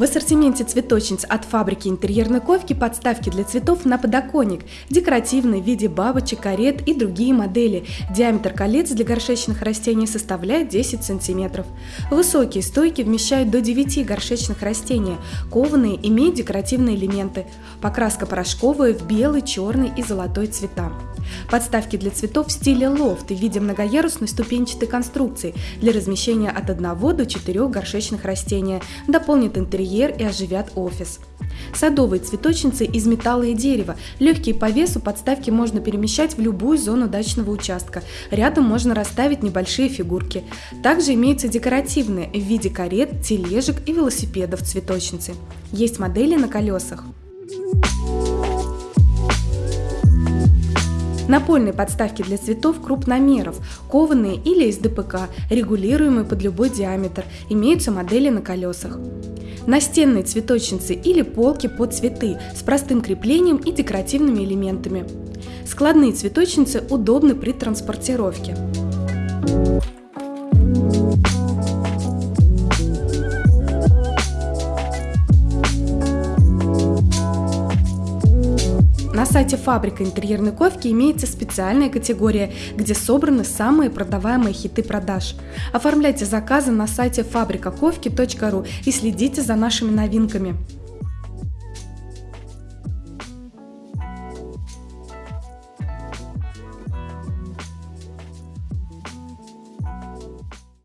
В ассортименте цветочниц от фабрики интерьерной ковки подставки для цветов на подоконник, декоративные в виде бабочек, карет и другие модели. Диаметр колец для горшечных растений составляет 10 см. Высокие стойки вмещают до 9 горшечных растений. Кованые имеют декоративные элементы. Покраска порошковая в белый, черный и золотой цвета. Подставки для цветов в стиле лофт в виде многоярусной ступенчатой конструкции для размещения от 1 до 4 горшечных растений, дополнит интерьер и оживят офис. Садовые цветочницы из металла и дерева. Легкие по весу подставки можно перемещать в любую зону дачного участка. Рядом можно расставить небольшие фигурки. Также имеются декоративные в виде карет, тележек и велосипедов цветочницы. Есть модели на колесах. Напольные подставки для цветов крупномеров, кованые или из ДПК, регулируемые под любой диаметр, имеются модели на колесах. Настенные цветочницы или полки под цветы с простым креплением и декоративными элементами. Складные цветочницы удобны при транспортировке. Сайте фабрика интерьерной ковки имеется специальная категория, где собраны самые продаваемые хиты продаж. Оформляйте заказы на сайте фабрикаковки.ру и следите за нашими новинками.